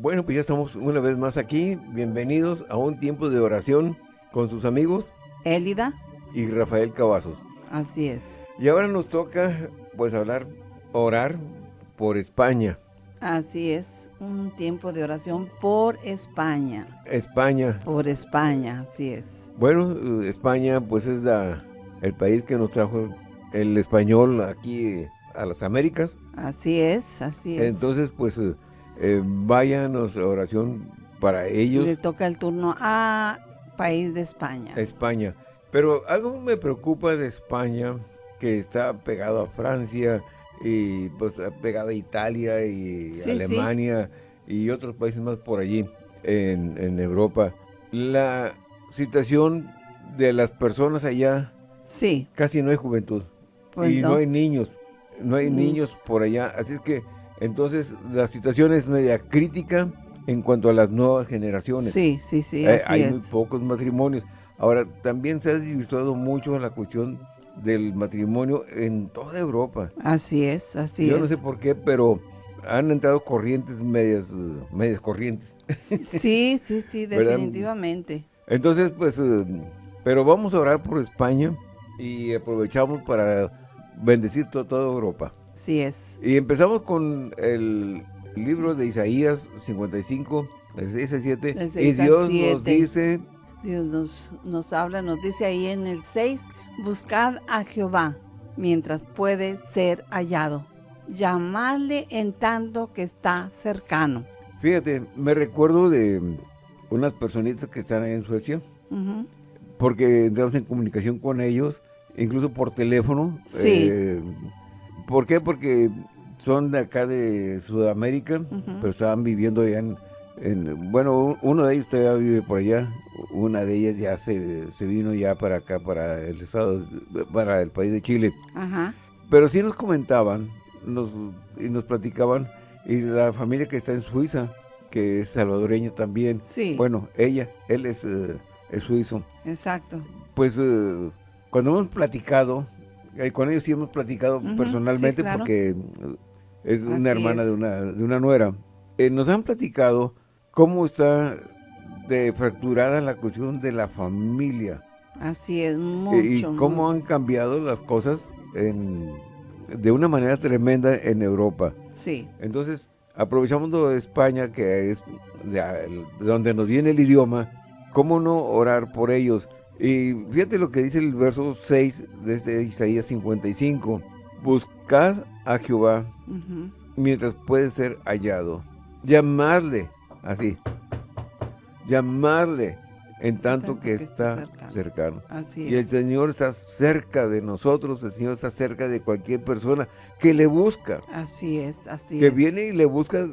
Bueno, pues ya estamos una vez más aquí. Bienvenidos a un tiempo de oración con sus amigos Élida. y Rafael Cavazos. Así es. Y ahora nos toca, pues, hablar, orar por España. Así es. Un tiempo de oración por España. España. Por España, así es. Bueno, España, pues, es la, el país que nos trajo el español aquí a las Américas. Así es, así es. Entonces, pues, eh, vaya nuestra oración para ellos. Le toca el turno a país de España. España. Pero algo me preocupa de España, que está pegado a Francia y pues pegado a Italia y Sí, sí. Alemania y otros países más por allí en, en Europa. La situación de las personas allá, Sí, casi no hay juventud pues y no. no. hay niños, no hay Mm. niños por allá. Así es que entonces la situación es media crítica en cuanto a las nuevas generaciones. Sí, sí, sí, así hay es. muy pocos matrimonios. Ahora, también se ha desvirtuado mucho la cuestión del matrimonio en toda Europa. Así es, así Yo es. no sé por qué, pero han entrado corrientes medias, medias corrientes. Sí, sí, sí, ¿Verdad? definitivamente. Entonces, pues, eh, pero vamos a orar por España y aprovechamos para bendecir to- toda Europa. Sí es. Y empezamos con el libro de Isaías 55, del 6 al 7. Del Y 6 al Dios nos 7. dice, Dios nos, nos habla, nos dice ahí en el 6, buscad a Jehová mientras puede ser hallado. Llamadle en tanto que está cercano. Fíjate, me recuerdo de unas personitas que están ahí en Suecia, porque entramos en comunicación con ellos, incluso por teléfono. Sí. eh, ¿Por qué? Porque son de acá de Sudamérica, pero estaban viviendo allá en, en- bueno, uno de ellos todavía vive por allá, una de ellas ya se, se vino ya para acá, para el estado, para el país de Chile. Ajá. Pero sí nos comentaban nos, y nos platicaban, y la familia que está en Suiza, que es salvadoreña también, Sí, bueno, ella, él es, eh, es suizo. exacto. Pues eh, cuando hemos platicado, eh, con ellos sí hemos platicado personalmente sí, claro. porque eh, es Así una hermana es. de una, de una nuera. Eh, nos han platicado cómo está de fracturada la cuestión de la familia Así es, eh, mucho. y cómo mucho. han cambiado las cosas en- de una manera tremenda en Europa. Sí, Entonces, de España, que es de donde nos viene el idioma, ¿cómo no orar por ellos? Y fíjate lo que dice el verso 6 de este Isaías 55. Buscad a Jehová mientras puede ser hallado. Llamadle, así. Llamadle en tanto, que, está, cercano. cercano. así Y el. Señor está cerca de nosotros, el Señor está cerca de cualquier persona que le busca Así es, así que es. viene y le busca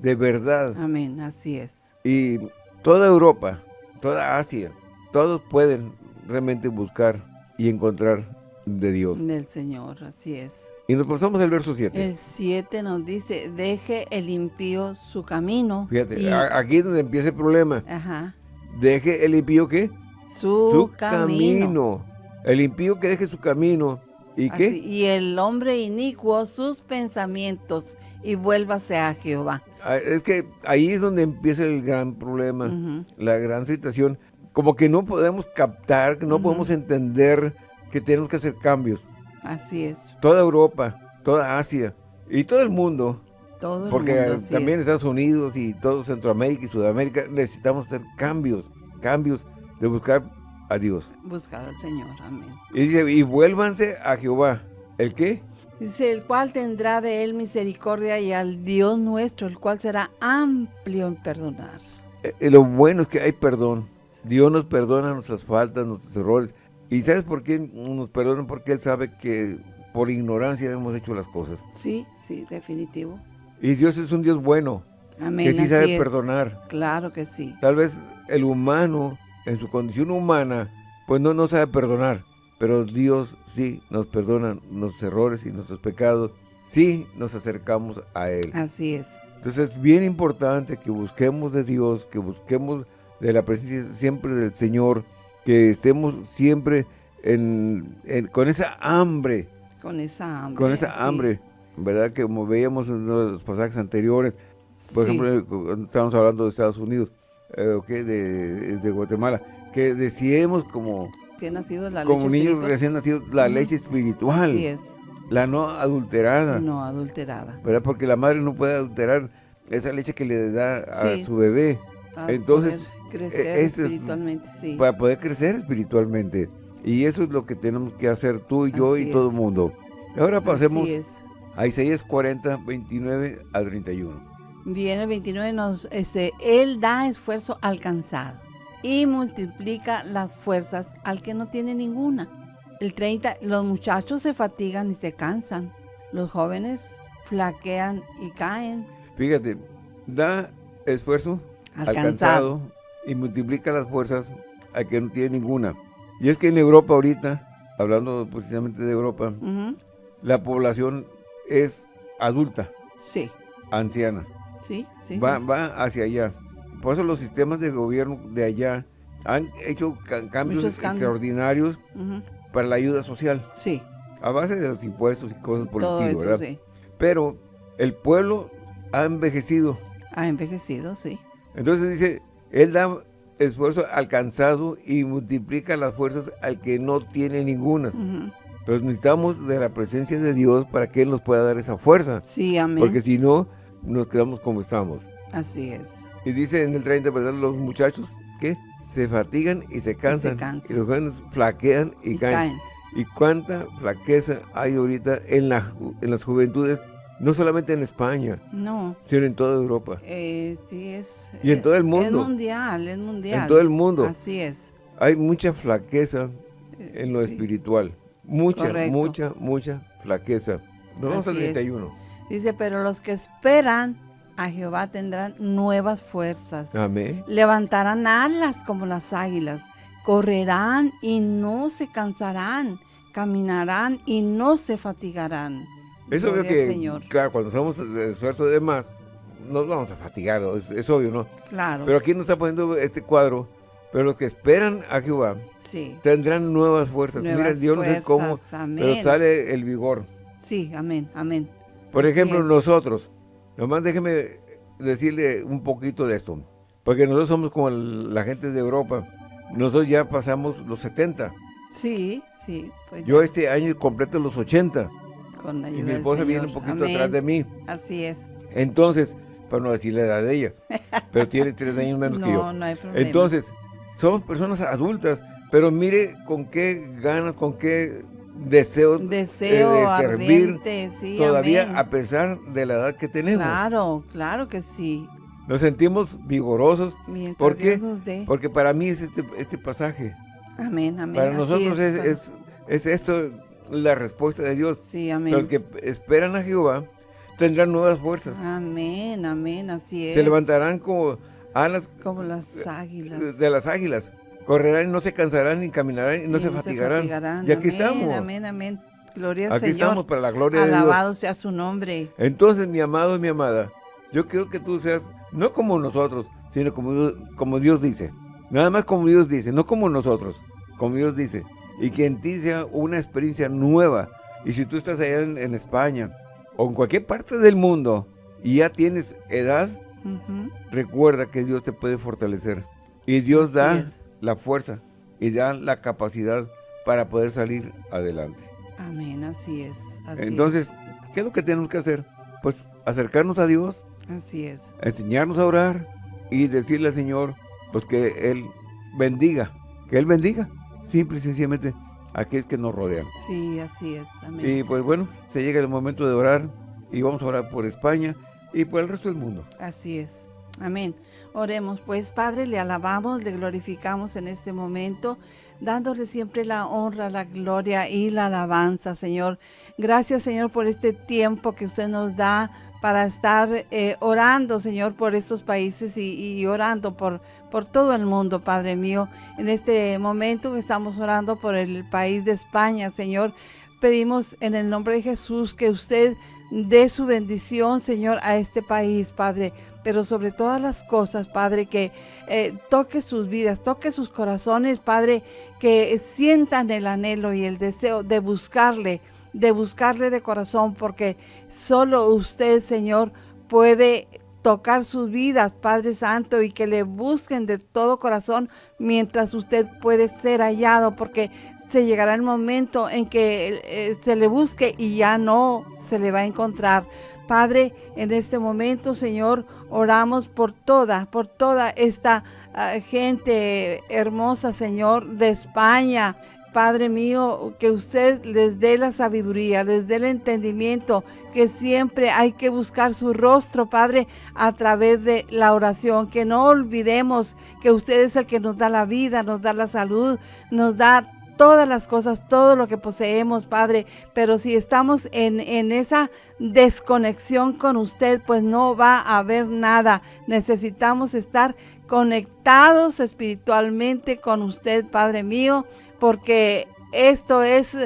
de verdad. Amén, así es. Y toda Europa, toda Asia, todos pueden realmente buscar y encontrar de Dios. Del Señor, así es. Y nos pasamos al verso 7. El 7 nos dice, deje el impío su camino. Fíjate, y- aquí es donde empieza el problema. ajá, Deje el impío qué? su, camino. El impío que deje su camino. ¿Y qué? Y el hombre inicuo sus pensamientos y vuélvase a Jehová. Ah, Es que ahí es donde empieza el gran problema. La gran situación, como que no podemos captar, que no podemos entender que tenemos que hacer cambios. Así es, Toda Europa, toda Asia y todo el mundo, todo el porque mundo, así también es. Estados Unidos y todo Centroamérica y Sudamérica necesitamos hacer cambios, cambios de buscar a Dios. Buscar al Señor, amén. Y dice, y vuélvanse a Jehová. ¿El qué? Dice, el cual tendrá de él misericordia y al Dios nuestro, el cual será amplio en perdonar. Eh, eh, lo bueno es que hay perdón. Dios nos perdona nuestras faltas, nuestros errores. ¿Y sabes por qué nos perdona? Porque Él sabe que por ignorancia hemos hecho las cosas. Sí, sí, definitivo. Y Dios es un Dios bueno, Amén, que sí sabe es. perdonar. Claro que sí. Tal vez el humano, en su condición humana, pues no, no sabe perdonar. Pero Dios sí nos perdona nuestros errores y nuestros pecados. Sí nos acercamos a Él. Así es. Entonces es bien importante que busquemos de Dios, que busquemos de la presencia siempre del Señor, que estemos siempre en- en- con esa hambre, Con esa hambre. con esa hambre, ¿verdad? Que como veíamos en uno de los pasajes anteriores, Por Sí. ejemplo, estamos hablando de Estados Unidos, eh, ok, de, de Guatemala, que deseemos como, la leche niños espiritual. recién nacidos la leche espiritual, Así es, la no adulterada, no adulterada. ¿verdad? Porque la madre no puede adulterar esa leche que le da a Sí. su bebé a Entonces, poder crecer e- es- espiritualmente, sí. para poder crecer espiritualmente. Y eso es lo que tenemos que hacer tú y yo Así y todo el mundo. Ahora pasemos a Isaías 40, 29 al 31. Bien, el 29 nos, este, Él da esfuerzo al cansado y multiplica las fuerzas al que no tiene ninguna. El 30, los muchachos se fatigan y se cansan. Los jóvenes flaquean y caen. Fíjate, da esfuerzo Al al cansado. cansado y multiplica las fuerzas al que no tiene ninguna. Y es que en Europa ahorita, hablando precisamente de Europa, la población es adulta, Sí, anciana, sí, sí. va, va hacia allá. Por eso los sistemas de gobierno de allá han hecho ca- cambios, extraordinarios para la ayuda social, Sí, a base de los impuestos y cosas por el todo estilo, eso ¿verdad? sí. Pero el pueblo ha envejecido. Ha envejecido, sí. Entonces dice, Él da esfuerzo al cansado y multiplica las fuerzas al que no tiene ninguna. Ujú. Pero necesitamos de la presencia de Dios para que Él nos pueda dar esa fuerza. Sí, amén. Porque si no, nos quedamos como estamos. Así es. Y dice en el 30, ¿verdad? Los muchachos que se fatigan y se cansan. Y, cansan. los jóvenes flaquean y, Y caen. caen. Y cuánta flaqueza hay ahorita en, la, en las juventudes, no solamente en España, No, sino en toda Europa. eh, sí es. Y en eh, todo el Es mundo. mundial, es mundial. En todo el mundo. Así es. Hay mucha flaqueza Eh, en lo sí. espiritual. Mucha, Correcto. mucha, mucha flaqueza. Nos vamos al Así es. 31. Dice, pero los que esperan a Jehová tendrán nuevas fuerzas. Amén. Levantarán alas como las águilas. Correrán y no se cansarán. Caminarán y no se fatigarán. Es obvio Gloria que, al Señor. claro, cuando hacemos el esfuerzo de más, nos vamos a fatigar, es, es obvio, ¿no? Claro. Pero aquí nos está poniendo este cuadro. Pero los que esperan a Jehová sí. tendrán nuevas fuerzas. Nuevas Mira, yo no sé cómo, pero sale el vigor. Sí, amén, amén. Por Así ejemplo, es. nosotros, nomás déjeme decirle un poquito de esto, porque nosotros somos como el- la gente de Europa, nosotros ya pasamos los 70, Sí, sí. Pues yo este año completo los 80 con la ayuda y mi del esposa viene un poquito Amén. atrás de mí, Así es. entonces, para no decir la edad de ella, pero tiene tres años menos que yo. No, no hay problema. Entonces, somos personas adultas, pero mire con qué ganas, con qué Deseo eh, de servir sí, todavía amén. a pesar de la edad que tenemos. Claro, claro que sí. Nos sentimos vigorosos Mientras ¿Por qué? Porque para mí es este, este pasaje. Amén, amén. Para nosotros es, es esto la respuesta de Dios. Sí, amén. Los que esperan a Jehová tendrán nuevas fuerzas. Amén, amén, así es. Se levantarán como alas Como las águilas. de las águilas. Correrán y no se cansarán ni caminarán y no Y se fatigarán. Y aquí Amén, estamos. Amén, amén. Gloria al Aquí Señor. estamos para la gloria de Dios. Alabado sea su nombre. Entonces, mi amado y mi amada, yo quiero que tú seas no como nosotros, sino como, como Dios dice. Nada más como Dios dice, no como nosotros, como Dios dice. Y que en ti sea una experiencia nueva. Y si tú estás allá en, en España o en cualquier parte del mundo y ya tienes edad, recuerda que Dios te puede fortalecer. Y Dios Así da es. la fuerza y da la capacidad para poder salir adelante. Amén, así es. Así Entonces, ¿qué es lo que tenemos que hacer? Pues acercarnos a Dios, así es. enseñarnos a orar y decirle al Señor, pues que Él bendiga, que Él bendiga, simple y sencillamente, aquellos que nos rodean. Sí, así es. Amén. Y pues bueno, se llega el momento de orar y vamos a orar por España y por el resto del mundo. Así es. Amén. Oremos, pues Padre, le alabamos, le glorificamos en este momento, dándole siempre la honra, la gloria y la alabanza, Señor. Gracias, Señor, por este tiempo que usted nos da para estar eh, orando, Señor, por estos países y, y orando por, por todo el mundo, Padre mío. En este momento estamos orando por el país de España, Señor, pedimos en el nombre de Jesús que usted dé su bendición, Señor, a este país, Padre. Pero sobre todas las cosas, Padre, que eh, toque sus vidas, toque sus corazones, Padre, que sientan el anhelo y el deseo de buscarle, de buscarle de corazón, porque solo usted, Señor, puede tocar sus vidas, Padre Santo, y que le busquen de todo corazón mientras usted puede ser hallado, porque se llegará el momento en que eh, se le busque y ya no se le va a encontrar. Padre, en este momento, Señor, oramos por toda, por toda esta ah, gente hermosa, Señor, de España, Padre mío, que usted les dé la sabiduría, les dé el entendimiento, que siempre hay que buscar su rostro, Padre, a través de la oración. Que no olvidemos que usted es el que nos da la vida, nos da la salud, nos da todas las cosas, todo lo que poseemos, Padre. Pero si estamos en, en esa desconexión con usted, pues no va a haber nada. Necesitamos estar conectados espiritualmente con usted, Padre mío porque esto es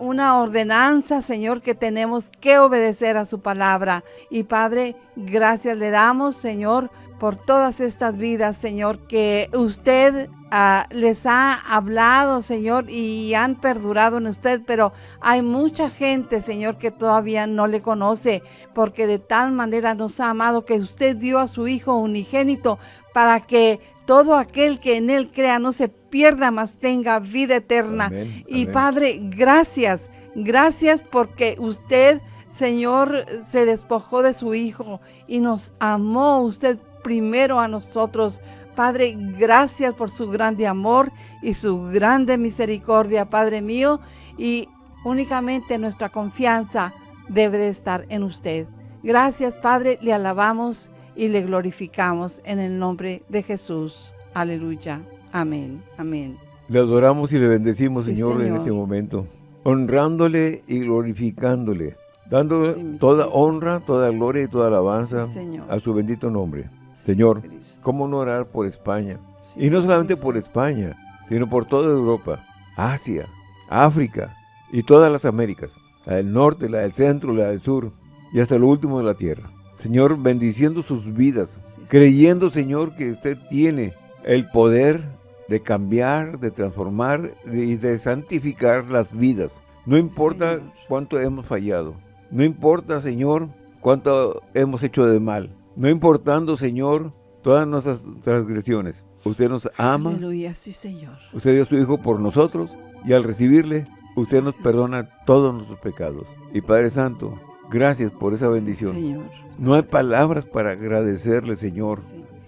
una ordenanza, Señor, que tenemos que obedecer a su palabra. Y Padre, gracias le damos, Señor, por todas estas vidas, Señor, que usted ah, les ha hablado, Señor, y han perdurado en usted, pero hay mucha gente, Señor, que todavía no le conoce, porque de tal manera nos ha amado que usted dio a su Hijo unigénito para que todo aquel que en él crea no se pierda, más tenga vida eterna. y Padre, gracias, gracias porque usted, Señor, se despojó de su Hijo y nos amó usted primero a nosotros. Padre, gracias por su grande amor y su grande misericordia, Padre mío, y únicamente nuestra confianza debe de estar en usted. Gracias, Padre, le alabamos y le glorificamos en el nombre de Jesús. Aleluya. Amén. Amén. Le adoramos y le bendecimos, señor, en este momento, honrándole y glorificándole, dando toda honra, toda gloria y toda alabanza a su bendito nombre. Señor, ¿cómo no orar por España? y no solamente por España, sino por toda Europa, Asia, África y todas las Américas, la del norte, la del centro, la del sur y hasta lo último de la tierra. Señor, bendiciendo sus vidas, creyendo, Señor, que usted tiene el poder de cambiar, de transformar y de santificar las vidas. No importa cuánto hemos fallado. No importa, Señor, cuánto hemos hecho de mal. No importando, Señor, todas nuestras transgresiones. Usted nos ama. Aleluya, sí, Señor. Usted dio a su Hijo por nosotros y al recibirle, usted nos perdona todos nuestros pecados. Y Padre Santo, gracias por esa bendición. Señor. No hay palabras para agradecerle, Señor,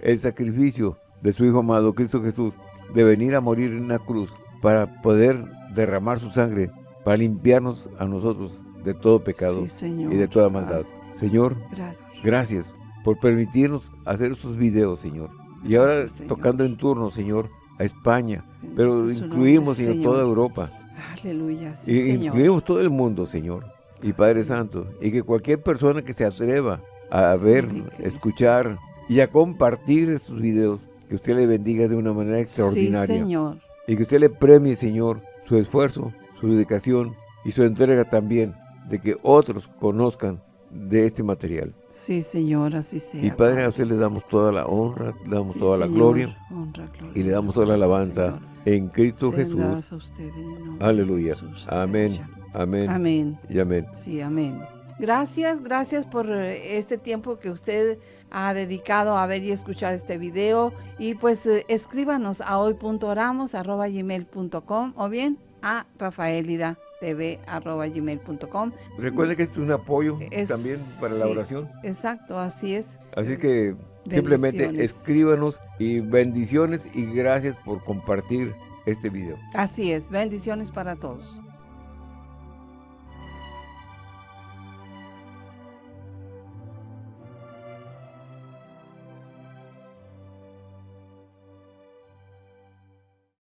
el sacrificio de su Hijo amado, Cristo Jesús, de venir a morir en una cruz para poder derramar su sangre, para limpiarnos a nosotros de todo pecado y de toda maldad. Señor, gracias. Por permitirnos hacer estos videos, Señor. Y ahora tocando en turno, Señor, a España, pero incluimos, Señor, toda Europa. Aleluya, Incluimos todo el mundo, Señor. Y Padre Santo, y que cualquier persona que se atreva a ver, escuchar y a compartir estos videos. Que usted le bendiga de una manera extraordinaria. Sí, Señor. Y que usted le premie, Señor, su esfuerzo, su dedicación y su entrega también de que otros conozcan de este material. Sí, Señor, así sea. Y Padre, a usted le damos toda la honra, le damos toda la gloria, y le damos toda la alabanza en Cristo Jesús. Aleluya. Amén. Amén. Amén. Y amén. Sí, amén. Gracias, gracias por eh, este tiempo que usted ha dedicado a ver y escuchar este video. Y pues eh, escríbanos a hoy.oramos.gmail.com o bien a rafaelidatv.gmail.com Recuerde que este es un apoyo también para la oración. Exacto, así es. Así que simplemente escríbanos y bendiciones y gracias por compartir este video. Así es, bendiciones para todos.